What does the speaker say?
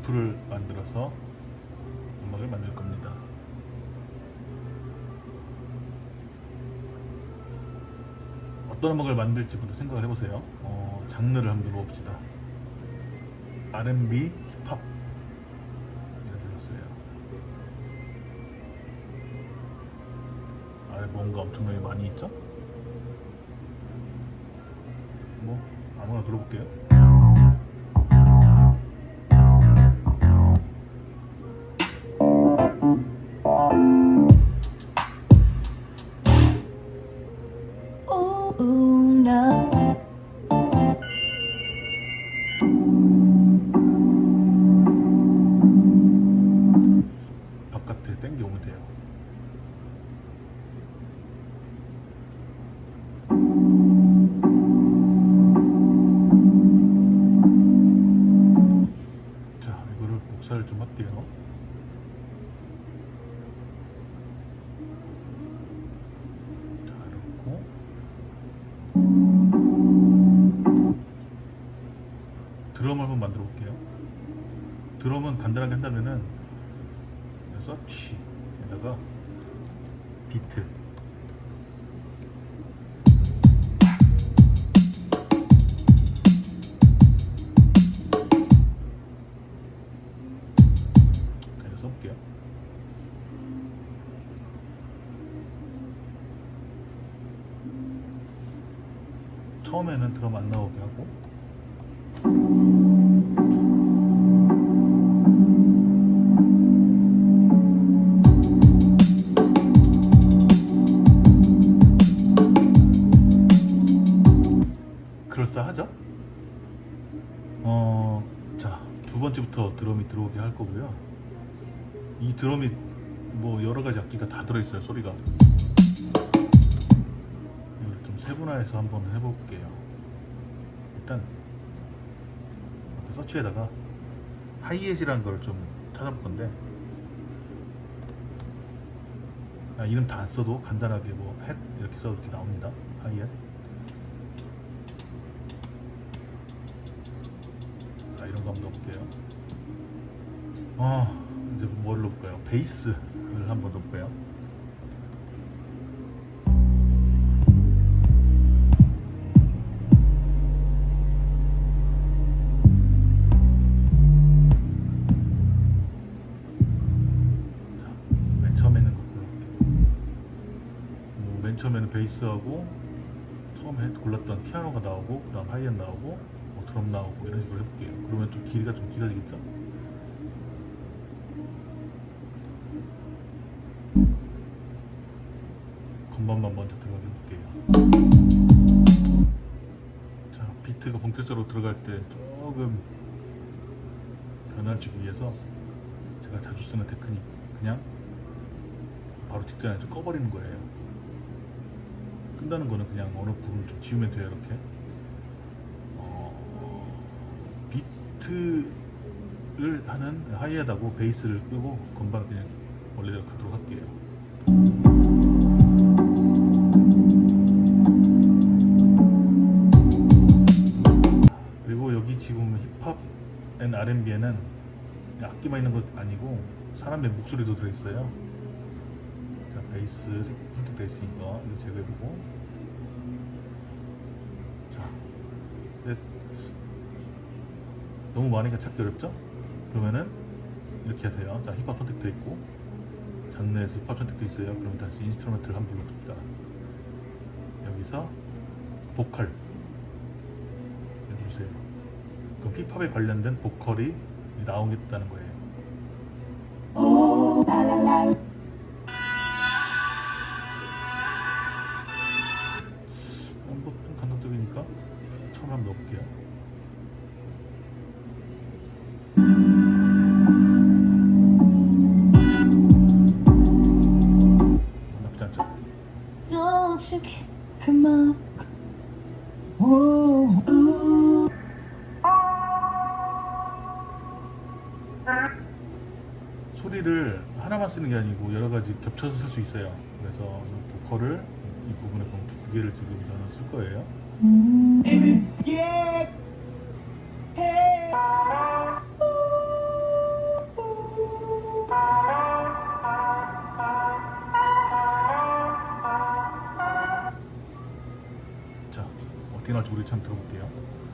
리프를 만들어서 음악을 만들 겁니다. 어떤 음악을 만들지부터 생각을 해보세요. 어, 장르를 한번 넣어봅시다. R&B, 힙합 들었어요. 아래 뭔가 엄청나게 많이 있죠? 뭐 아무나 들어볼게요. 바깥에 땡겨 오면 돼요. 좀 할게요. 만들어 볼게요. 드럼은 간단하게 한다면은 서치에다가 비트. 처음에는 드럼 안 나오게 하고 어, 자, 두 번째부터 드럼이 들어오게 할 거고요. 이 드럼이 뭐 여러 가지 악기가 다 들어있어요, 소리가. 이걸 좀 세분화해서 한번 해볼게요. 일단, 서치에다가 하이햇이라는 걸 좀 찾아볼 건데, 아, 이름 다 안 써도 간단하게 뭐, 햇 이렇게 써도 이렇게 나옵니다. 하이햇. 한번 넣어볼게요. 어, 이제 뭘 넣을까요? 베이스를 한번 넣을까요? 뭐, 맨 처음에는 베이스하고 처음에 골랐던 피아노가 나오고 그 다음 하이엔 나오고 뭐 드럼 나오고 이런 식으로 해볼게요. 그러면 좀 길이가 좀 길어지겠죠? 건반만 먼저 들어가게 해볼게요. 자, 비트가 본격적으로 들어갈 때 조금 변화를 주기 위해서 제가 자주 쓰는 테크닉 그냥 바로 직전에 좀 꺼버리는 거예요. 끈다는 거는 그냥 어느 부분 좀 지우면 돼요 이렇게 어, 비트를 하는 하이에다고 베이스를 끄고 건반 그냥 원래대로 가도록 할게요. 지금 힙합 and R&B에는 악기만 있는 것 아니고 사람의 목소리도 들어있어요. 자 베이스 선택돼 있으니까 이거 제거해보고. 자 네. 너무 많으니까 찾기 어렵죠? 그러면은 이렇게 하세요. 자 힙합 선택돼 있고 장르에서 힙합 선택돼 있어요. 그럼 다시 instrument를 한번 넣습니다. 여기서 보컬 해주세요. 그럼 힙합에 관련된 보컬이 나오겠다는 거예요 소리를 하나만 쓰는 게 아니고 여러 가지 겹쳐서 쓸 수 있어요. 그래서 이 보컬을 이 부분에 그럼 두 개를 지금 저는 쓸 거예요. Baby, 나올지 우리 한번 들어볼게요.